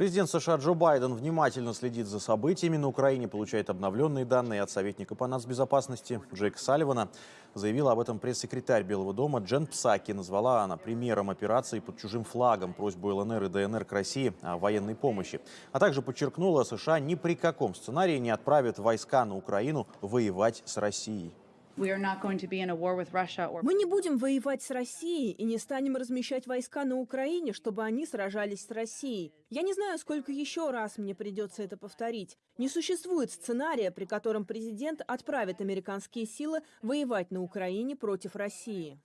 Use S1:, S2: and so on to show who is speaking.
S1: Президент США Джо Байден внимательно следит за событиями на Украине, получает обновленные данные от советника по нацбезопасности Джейка Салливана. Заявила об этом пресс-секретарь Белого дома Джен Псаки. Назвала она примером операции под чужим флагом просьбу ЛНР и ДНР к России о военной помощи. А также подчеркнула, США ни при каком сценарии не отправят войска на Украину воевать с Россией.
S2: Мы не будем воевать с Россией и не станем размещать войска на Украине, чтобы они сражались с Россией. Я не знаю, сколько еще раз мне придется это повторить. Не существует сценария, при котором президент отправит американские силы воевать на Украине против России.